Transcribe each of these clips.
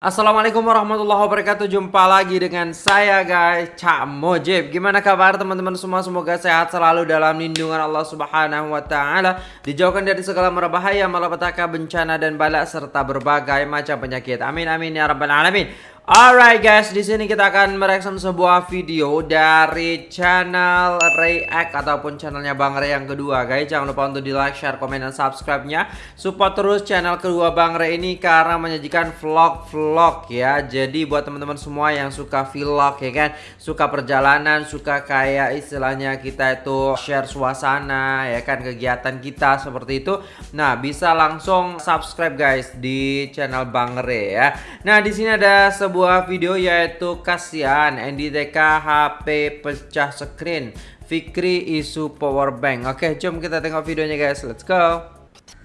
Assalamualaikum warahmatullahi wabarakatuh. Jumpa lagi dengan saya guys Cak Mojib. Gimana kabar teman-teman semua? Semoga sehat selalu dalam lindungan Allah subhanahu wa ta'ala. Dijauhkan dari segala merbahaya Malapetaka, bencana dan balak Serta berbagai macam penyakit. Amin amin ya rabbal alamin Alright guys, di sini kita akan mereaction sebuah video dari channel React ataupun channelnya Bang Ray yang kedua guys. Jangan lupa untuk di like, share, komen, dan subscribe-nya. Support terus channel kedua Bang Ray ini karena menyajikan vlog-vlog ya. Jadi buat teman-teman semua yang suka vlog ya kan, suka perjalanan, suka kayak istilahnya kita itu share suasana ya kan kegiatan kita seperti itu. Nah, bisa langsung subscribe guys di channel Bang Ray ya. Nah, di sini ada sebuah sebuah video yaitu kasihan NDTK HP pecah screen. Fikri isu power bank. Oke jom kita tengok videonya guys. Let's go.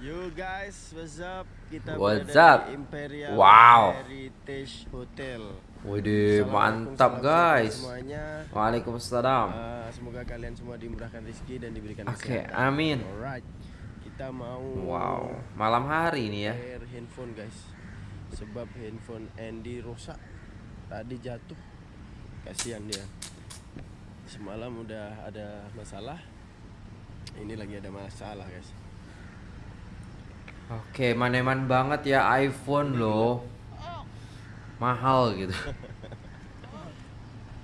Yo guys what's up? Kita what's up di Imperial wow. Heritage Hotel. Widih mantap guys. semuanya. Waalaikumsalam. Uh, Semoga kalian semua dimurahkan rezeki dan diberikan Oke okay, amin. Alright Kita mau Wow malam hari ini ya. handphone guys sebab handphone Andy rusak tadi jatuh. Kasihan dia. Semalam udah ada masalah. Ini lagi ada masalah guys. Oke maneman banget ya iPhone loh. Mahal gitu.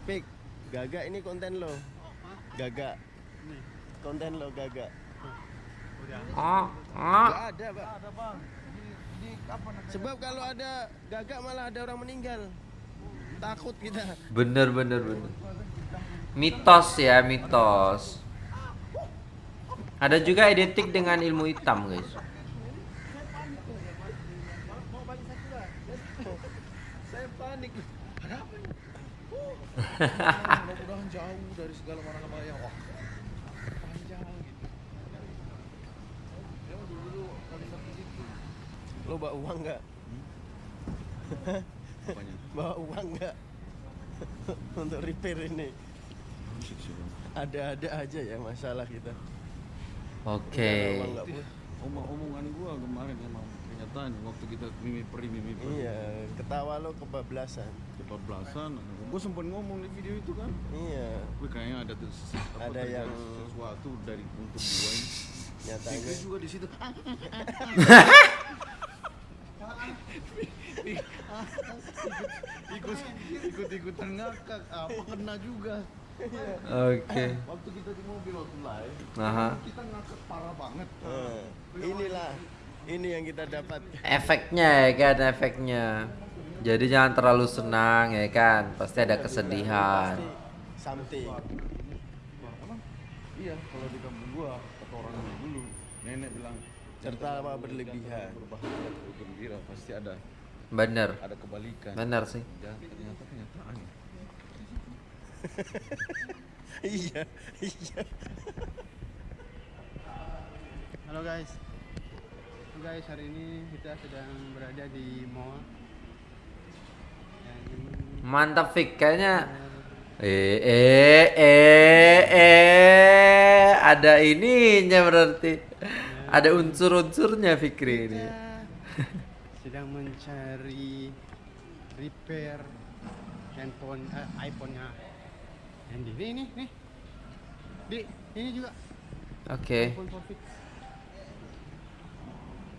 Pik gaga ini konten lo. Gaga. Konten lo gaga. Ah ah. Ada pak ada bang Sebab kalau ada gagak malah ada orang meninggal. Takut kita. Bener bener bener. Mitos ya mitos. Ada juga identik dengan ilmu hitam guys. Saya panik. Ada apa ini? Mudah-mudahan jauh dari segala mana-mana yang wah panjang gitu. Yang dulu kali satu gitu. Lo bawa uang nggak? Apanya? Bawa uang nggak? Untuk repair ini. Ada-ada aja ya masalah kita. Oke. Bu? Omong-omongan gua kemarin emang kenyataan waktu kita mimi peri mimi peri. Iya, ketawa lo kebablasan. Kebablasan. Gua sempat ngomong di video itu kan. Iya, Wih kayaknya ada tuh Ada yang- sesuatu dari untuk gua ini. nyatanya. Juga di situ. ikut ikut ikutan ngakak apa kena juga Oke. waktu kita di mobil waktu live Aha. kita ngakak parah banget Eh, inilah ini yang kita dapat. Efeknya ya kan efeknya. Jadi jangan terlalu senang ya kan. Pasti ada kesedihan. Something. iya kalau di kampung gua kata orang dulu nenek bilang Tertawa berlebihan. berbahagia atau gembira pasti ada Bener. ada kebalikan Bener sih. ya ternyata kenyataan iya, iya. Halo guys. Halo guys, hari ini kita sedang berada di mall. Dan Mantap Fik kayaknya. Eh eh eh eh ada ininya berarti. Ada unsur-unsurnya Fikri ini. sedang mencari repair handphone eh, iPhone-nya Andy. Nih, nih, nih. Di, ini juga Oke. iPhone 4 fix.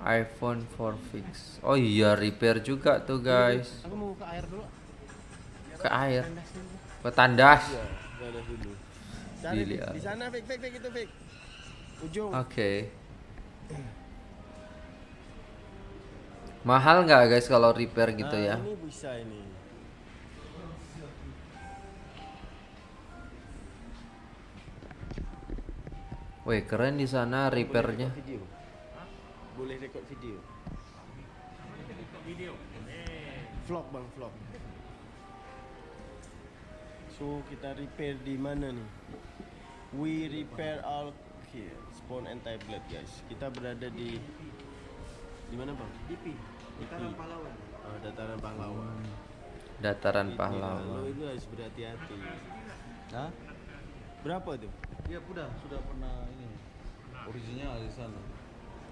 iPhone 4 fix. Oh iya repair juga tuh guys. Aku mau ke air dulu. Ke air. Ke tandas. Iya, dulu. Dilihat. Di sana, fake, fake, fake itu fake. Ujung. Oke. Mahal nggak guys kalau repair gitu Nah, ya? Ini bisa ini. Wih keren di sana Boleh repairnya. Boleh record video. Video. Vlog bang, vlog. So kita repair di mana nih? We repair all here, spawn and tablet guys. Kita berada di di mana bang? DP. Dataran Pahlawan. Oh, Dataran Pahlawan. Dataran Lo Pahlawan. itu harus berhati-hati. Hah? Berapa tuh? iya udah sudah pernah ini original di sana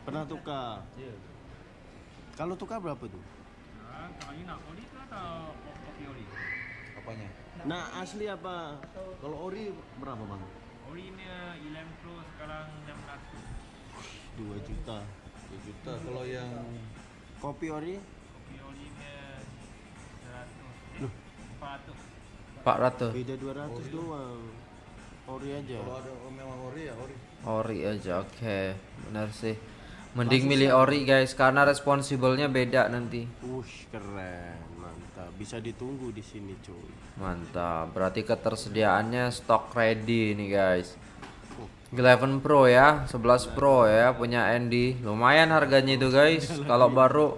Pernah tukar. iya Kalau tukar berapa tuh? Sekarang kalau you nak ori ke atau kopi ori? Apanya? Nah, asli apa? Kalau ori berapa bang? Ori ni 11 Pro sekarang 600. 2 juta. 2 juta. Kalau yang Kopi ori Kopi ori ni 100. Eh, 400. 400 beda 200 doang. Ori aja. kalau ada memang ori ya ori. ori aja oke benar sih mending milih ori guys karena responsibelnya beda nanti Wush, keren. Mantap. Bisa ditunggu di sini, cuy. mantap berarti ketersediaannya stok ready nih guys 11 Pro ya 11 Pro ya punya Andy lumayan harganya itu guys kalau baru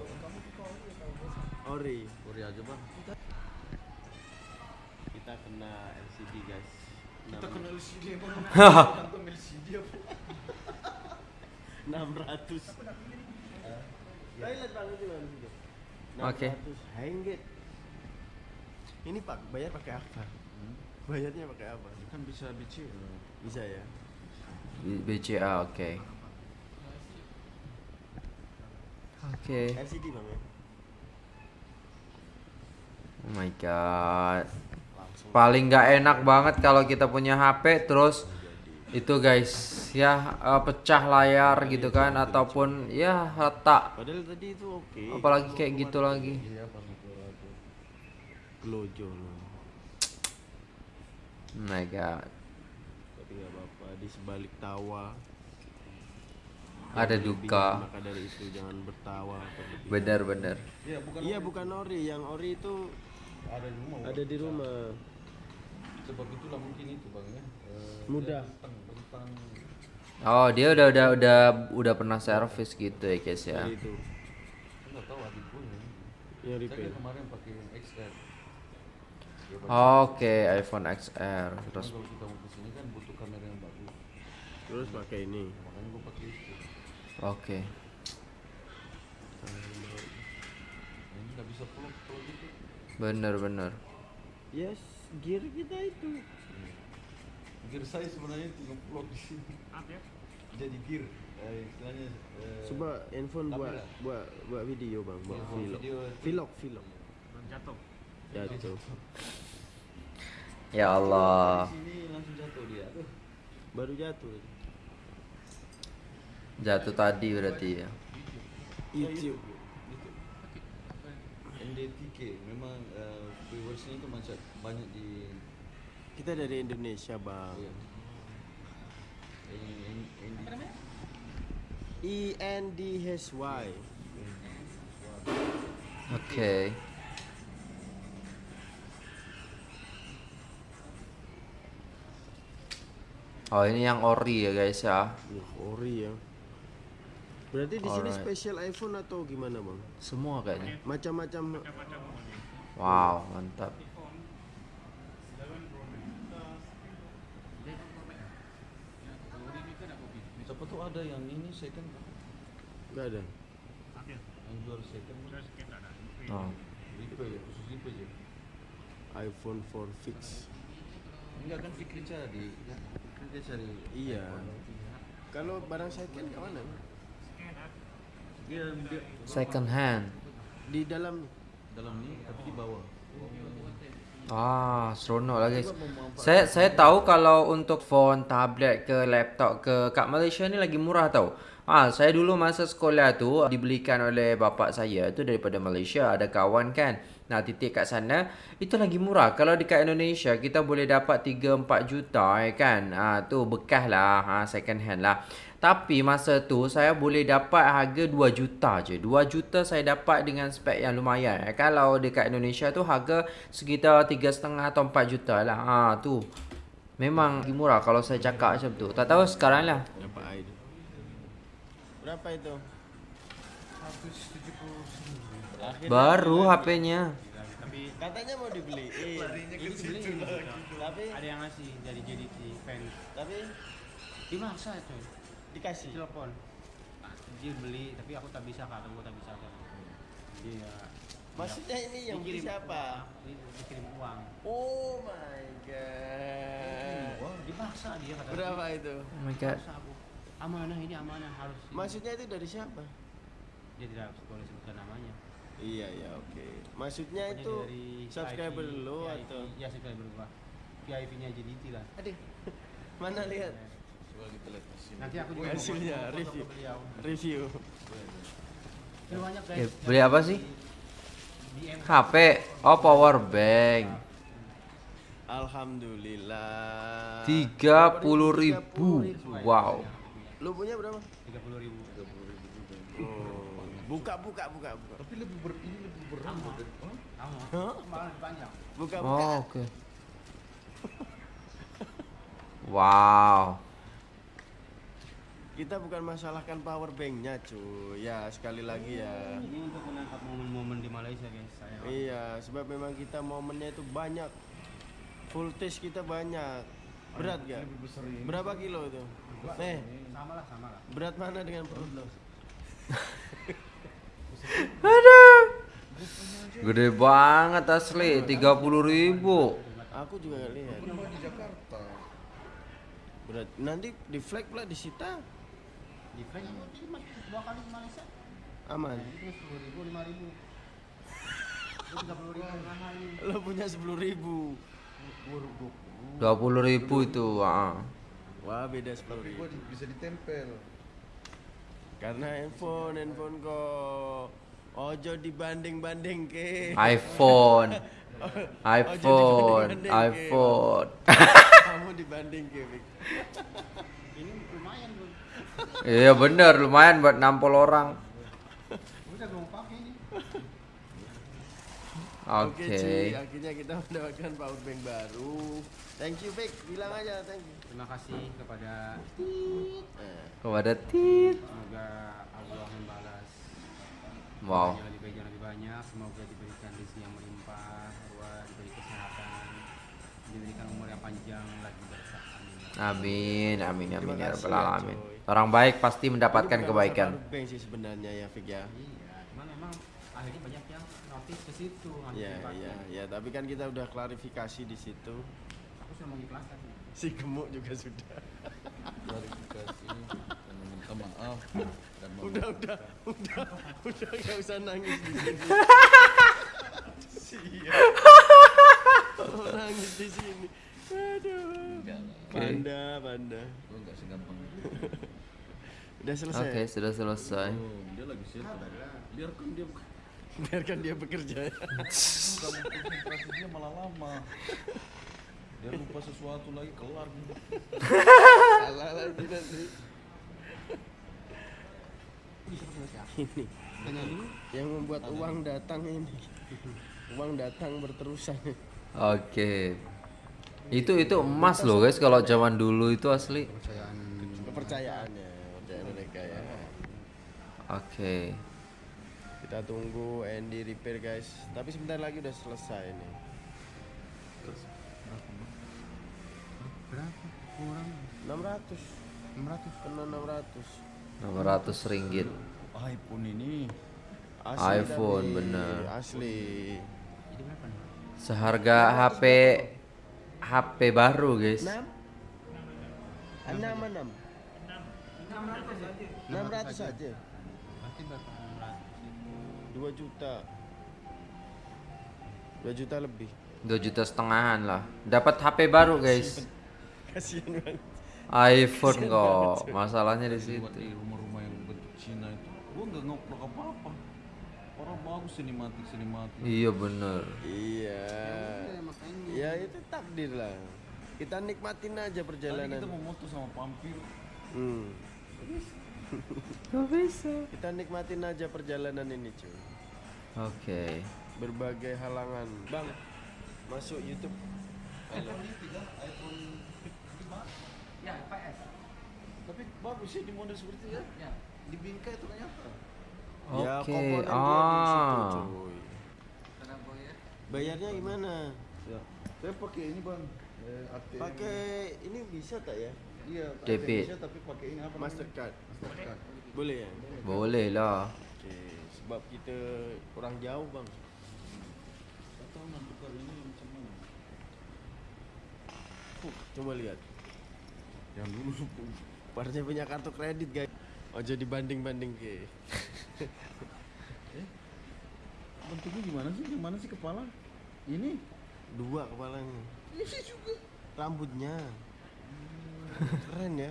Ori. Ori aja bang. Kita kena LCD, guys. Kita kena LCD, 600. Toilet Bang itu Bang situ. Oke. 600 Hengget. Ini Pak, bayar pakai apa? Bayarnya pakai apa? Kan bisa BC. Bisa ya? BCA oke. Oke. LCD Bang ya? oh my god. Langsung paling nggak enak banget kalau kita punya HP terus itu guys ya eh, pecah layar gitu kan ataupun ya retak. Padahal tadi itu oke. apalagi kayak gitu lagi. aja. Glojo oh my god Tapi nggak apa-apa di sebalik tawa. ada duka Maka dari itu jangan bertawa berlebihan. bener-bener Iya bukan. Iya ori. bukan ori, yang ori itu Ada di rumah. ada di rumah. Sebab itulah mungkin itu bang ya. Eh, Mudah. Tentang tentang oh dia udah udah udah udah pernah servis gitu ya guys ya Jadi itu nggak tahu adik gue ya. repair. kan kemarin pakai XR. Oke iPhone XR terus kalau kita mau ke sini kan butuh kamera yang bagus. Terus pakai ini. Makanya gue pakai itu. oke Nah, Ini nggak bisa vlog kalau gitu. bener-bener Yes, gear kita itu. Gear saya sebenarnya itu vlog di sini. Apa ya? Jadi gear. Eh, istilahnya. eh, Coba handphone buat buat buat video bang, buat Iya, vlog. video. Vlog, vlog. Belum jatuh. Jatuh. ya Allah Di sini langsung jatuh dia. Aduh. Baru jatuh. Jatuh tadi berarti ya YouTube. NDTK memang eh, viewersnya itu macam banyak di Kita dari Indonesia bang. Iya. N- ND E N D H Y. oke oh ini yang ori ya guys ya ori ya. Berarti di sini Alright. spesial iPhone atau gimana bang? semua kayaknya Macam-macam. wow mantap Siapa tuh ada yang ini second Gak ada. Apa ya? yang jual second oh. Lipe ya khusus Lipe aja. iPhone 4 fix. Enggak kan Fikri cari ya. Fikri cari Iya. Kalau barang second ke mana? Dia, dia second hand Di dalam dalam ini tapi di bawah. Ah, seronok lah guys. Saya saya tahu kalau untuk phone, tablet ke laptop ke kat Malaysia ni lagi murah tau. Ah, saya dulu masa sekolah tu dibelikan oleh bapak saya tu daripada Malaysia. Ada kawan kan. Nah, titik kat sana itu lagi murah. Kalau dekat Indonesia kita boleh dapat 3 4 juta ya kan. Ah, tu bekas lah, ha, second hand lah. Tapi masa tu saya boleh dapat harga 2 juta je. 2 juta saya dapat dengan spek yang lumayan. Eh, Kalau dekat Indonesia tu harga sekitar 3,5 atau 4 juta lah. Ha tu. Memang lagi murah kalau saya cakap macam tu. Tak tahu sekarang lah. Berapa itu? Berapa itu? Akhirnya Baru HP-nya. Tapi katanya mau dibeli. Ini beli ini. tapi Ada yang ngasih dari JDT fans. tapi Dimaksa itu. dikasih. Telepon. Dia beli tapi aku tak bisa kak, aku tak bisa kak. Iya. Maksudnya ini yang beli Dikirim siapa? uang. Dikirim uang. Oh my god. Wah, dipaksa dia kata. Berapa itu? Oh my god. Aku. Amanah ini amanah harus. Maksudnya itu dari siapa? dia tidak boleh sebutkan namanya. Iya ya oke. Maksudnya Pokoknya itu dari subscriber VIP, lo VIP, atau Ya subscriber gua. VIP-nya JDT lah. Aduh. Mana lihat Coba kita lihat. Nanti aku juga mau hasilnya review. review. Ini banyak guys. Eh, beli apa sih? HP. Oh, power bank. Alhamdulillah. Tiga puluh ribu. Wow. Lu punya berapa? 30 ribu. Oh. Buka buka buka buka. Tapi lebih ber ini lebih berat dari Hah? Sama. Hah? Malah lebih panjang. Buka buka. Oh, oke. Wow. Kita bukan masalahkan power banknya cuy. Ya sekali lagi ya. Ini untuk menangkap momen-momen di Malaysia guys. Saya Iya, sebab memang kita momennya itu banyak. Voltage kita banyak. Berat gak? Lebih besar ini. Berapa kilo itu? Eh, sama lah, sama lah. berat mana dengan perut lo? Aduh. Gede banget asli, 30.000 ribu. Aku juga nggak lihat. Kenapa di Jakarta? Berat. Nanti di flag pula disita. Di cuma dua kali ke Malaysia. Aman. Itu sepuluh ribu, lima ribu. Itu tiga puluh ribu mahal ini. Lo punya sepuluh ribu. 20.000 ribu itu. ah. Wah beda sepuluh ribu. bisa ditempel. Karena handphone, handphone kok. Ojo dibanding-banding ke. iPhone. IPhone, iPhone. Kamu dibanding ke. Ini lumayan. Iya bener, lumayan buat nampol orang. Oke Oke. cuy, akhirnya kita mendapatkan power bank baru. Thank you Vic, bilang aja thank you. Terima kasih kepada Eh, Kepada Tit. semoga Allah membalas Wow. yang lebih baik yang lebih banyak. Semoga diberikan rezeki yang melimpah, ruah, diberi kesehatan, diberikan umur yang panjang lagi berkah. Amin. Amin, amin, ya rabbal ya, alamin. Orang baik pasti mendapatkan bukan kebaikan. bank sih sebenarnya ya Vic ya. Iya, cuman memang akhirnya banyak notice ke situ. Iya, iya, iya, tapi kan kita udah klarifikasi di situ. Aku sudah mengikhlaskan. Si gemuk juga sudah. Klarifikasi dan meminta maaf dan Udah, udah, udah, udah gak usah nangis di sini. Siap. Oh, nangis di sini. Aduh. Enggak lah. Panda, panda. Gua enggak segampang itu. Udah selesai. Oke, sudah selesai. Oh, dia lagi siapa? Biarkan dia bukan Biarkan dia bekerja. ya. konsentrasi dia malah lama. Dia lupa sesuatu lagi kelar gitu. Salah lagi nanti. Ini yang membuat uang datang ini. Uang datang berterusan. Oke. Itu itu emas loh guys kalau zaman dulu itu asli. Kepercayaan. Kepercayaannya dari mereka ya. Oke. Kita tunggu Andy repair guys. Tapi sebentar lagi udah selesai nih. Berapa? Kurang 600 600. kena 600 600 ringgit. iPhone ini asli iPhone, tapi bener. asli? Seharga HP HP baru guys. 6 6 6 600 saja Berarti berapa? 600. 2 juta 2 juta lebih 2 juta setengahan lah. Dapat HP baru guys. kasihan banget iPhone kok. Masalahnya di situ. rumah-rumah yang bentuk Cina itu. Gua enggak ngoprek apa-apa. Orang bagus sinematik sinematik. Iya bener. iya Ya, itu takdir lah kita nikmatin aja Tadi kita perjalanan mau moto sama Pampir. hmm. Gak bisa. kita nikmatin aja perjalanan ini cuy Oke. berbagai halangan bang masuk YouTube iPhone ini tiga, iPhone 5. Ya, 5S. Tapi bagus ya di model seperti itu ya. Ya. Di bingkai ternyata. ya Oke. komponen dia di situ Ah. cuy bayarnya gimana Ya. Saya pakai ini bang. Eh, pakai ini bisa tak ya Iya. Debit. Bisa, tapi pakai ini apa? Mastercard Mastercard. boleh ya Boleh lah. Sebab kita kurang jauh bang tahu nak tukar ini macam mana. Fuh, coba lihat Yang dulu Parnya punya kartu kredit guys Ojo dibanding-banding ke bentuknya gimana sih? Yang mana sih kepala? Ini? Dua kepalanya. Ini juga. Rambutnya. Keren ya.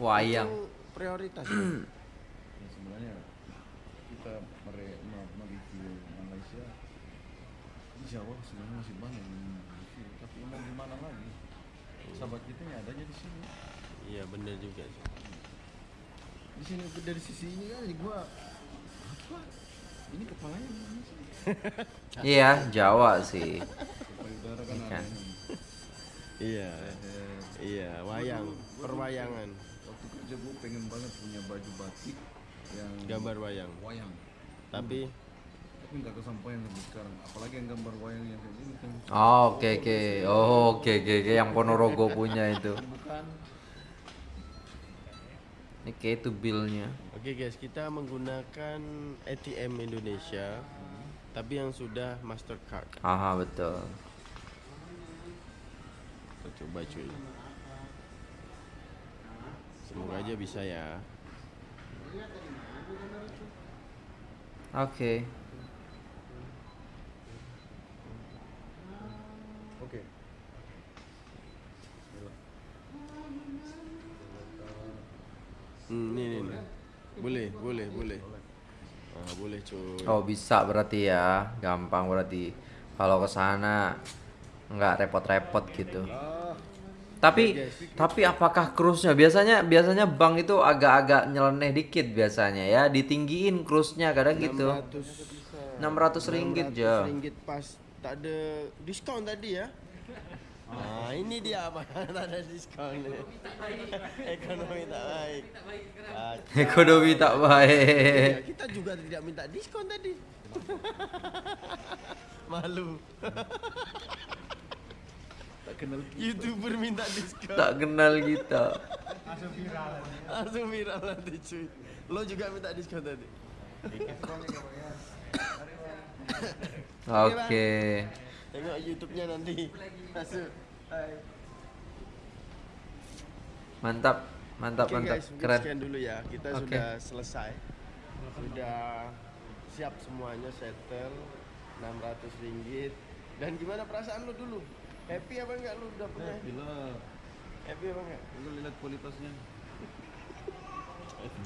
Wayang. Itu prioritas. ya? Ya, sebenarnya kita mere- me- mereview Malaysia di Jawa sebenarnya masih banyak yang mereview tapi mau gimana lagi? Sahabat kita yang adanya di sini. Iya bener juga sih. di sini dari sisi ini kan gua apa? Ini kepalanya gimana sih? Iya, Jawa sih. payudara kan ada ini Iya. Eh, Iya, wayang, perwayangan, waktu kerja gua pengen banget punya baju batik yang gambar wayang. wayang Tapi tapi nggak kesampaian sampai sekarang apalagi yang gambar wayang yang kayak gini kan Oh, oke oke. Oh, oke oke oke yang Ponorogo punya itu. bukan Ini kayak itu billnya. oke guys, kita menggunakan ATM Indonesia tapi yang sudah Mastercard. Aha, betul. Kita coba cuy. Semoga aja bisa ya. Oke. oke Hmm, ini, ini. Boleh, boleh, boleh. Ah, boleh cuy. Oh, bisa berarti ya. Gampang berarti. Kalau ke sana nggak repot-repot gitu. Tapi tapi apakah cruise-nya biasanya biasanya bank itu agak-agak nyeleneh dikit biasanya ya, ditinggiin cruise-nya kadang gitu. 600 ringgit, Jo. ringgit pas tak ada diskon tadi ya. Nah, ini dia apa? tak ada diskon. Ekonomi tak baik. Kacau. Ekonomi tak baik. kita juga tidak minta diskon tadi. Malu. tak kenal YouTuber minta diskon. Tak kenal kita. Langsung viral nanti cuy. Lo juga minta diskon tadi. Oke. Tengok YouTube-nya nanti. Masuk. Hai. Mantap. Mantap, Oke mantap. guys, Keren. sekian dulu ya. Kita Oke. sudah selesai. Sudah siap semuanya settle 600 ringgit. Dan gimana perasaan lu dulu? Happy apa enggak lu udah punya? gila Happy apa enggak? lu lihat kualitasnya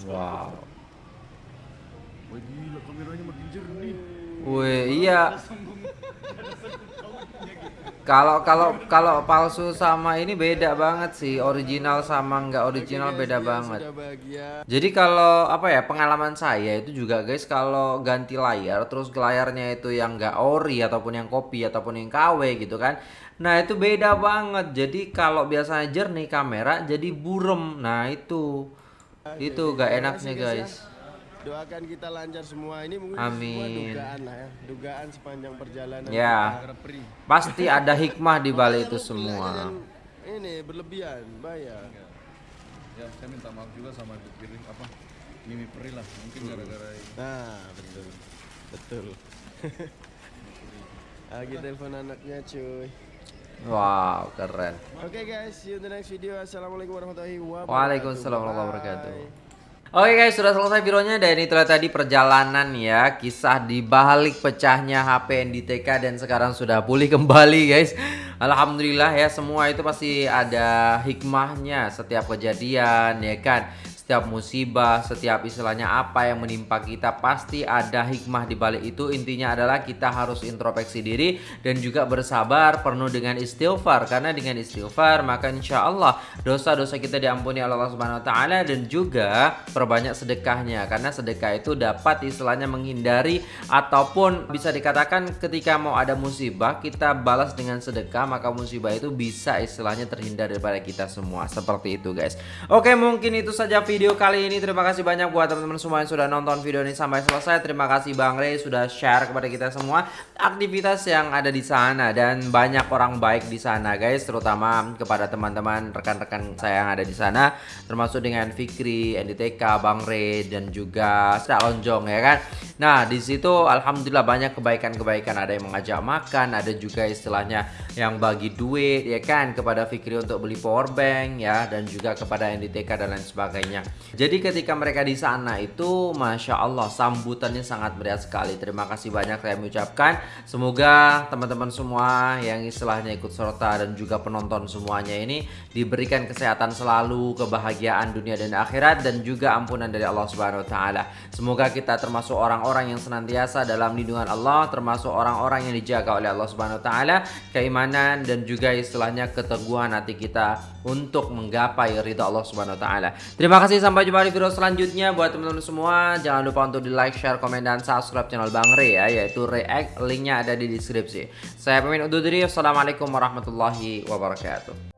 Wow. wah gila kameranya makin jernih Wih, iya. Kalau kalau kalau palsu sama ini beda banget sih. Original sama nggak original beda banget. Jadi kalau apa ya pengalaman saya itu juga guys kalau ganti layar terus layarnya itu yang nggak ori ataupun yang kopi ataupun yang KW gitu kan. Nah itu beda banget. Jadi kalau biasanya jernih kamera jadi burem. Nah itu itu gak enaknya guys. Doakan kita lancar semua. Ini mungkin Amin. semua dugaan lah ya. Dugaan sepanjang perjalanan. Ya. kita. Pasti ada hikmah di balik itu semua. Ini berlebihan, bayar. ya saya minta maaf juga sama ibu piring apa Mimi Peri lah mungkin gara-gara ini. Nah, betul. Betul. Lagi telepon anaknya cuy. Wow keren. Oke guys, see you in the next video. Assalamualaikum warahmatullahi wabarakatuh. Waalaikumsalam warahmatullahi wabarakatuh. Oke guys, sudah selesai videonya dan itulah tadi perjalanan ya. Kisah di balik pecahnya HP NDTK dan sekarang sudah pulih kembali guys. Alhamdulillah ya semua itu pasti ada hikmahnya Setiap kejadian ya kan Setiap musibah, setiap istilahnya apa yang menimpa kita Pasti ada hikmah di balik itu. Intinya adalah kita harus introspeksi diri Dan juga bersabar penuh dengan istighfar. Karena dengan istighfar maka insya Allah dosa-dosa kita diampuni oleh Allah Subhanahu Wa Taala dan juga perbanyak sedekahnya. Karena sedekah itu dapat istilahnya menghindari ataupun bisa dikatakan ketika mau ada musibah kita balas dengan sedekah maka musibah itu bisa istilahnya terhindar daripada kita semua. Seperti itu guys. Oke mungkin itu saja video kali ini. Terima kasih banyak buat teman-teman semua yang sudah nonton video ini sampai selesai. Terima kasih Bang Rey sudah share kepada kita semua aktivitas yang ada di sana dan banyak orang baik di sana guys. Terutama kepada teman-teman rekan-rekan saya yang ada di sana termasuk dengan Fikri, NDTK, Bang Rey dan juga Sdak Lonjong ya kan. Nah, di situ alhamdulillah banyak kebaikan-kebaikan. Ada yang mengajak makan, ada juga istilahnya yang bagi duit ya kan? Kepada Fikri untuk beli power bank ya dan juga kepada NDTK dan lain sebagainya. Jadi ketika mereka di sana itu Masya Allah sambutannya sangat meriah sekali Terima kasih banyak saya mengucapkan Semoga teman-teman semua yang istilahnya ikut serta dan juga penonton semuanya ini Diberikan kesehatan selalu, kebahagiaan dunia dan akhirat Dan juga ampunan dari Allah Subhanahu Wa Taala. Semoga kita termasuk orang-orang yang senantiasa dalam lindungan Allah Termasuk orang-orang yang dijaga oleh Allah Subhanahu Wa Taala Keimanan dan juga istilahnya keteguhan hati kita Untuk menggapai ridha Allah Subhanahu Wa Taala. Terima kasih sampai jumpa di video selanjutnya buat teman-teman semua. Jangan lupa untuk di like, share, komen dan subscribe channel Bang Re ya, yaitu React. Linknya ada di deskripsi. Saya pamit undur diri. Wassalamualaikum warahmatullahi wabarakatuh.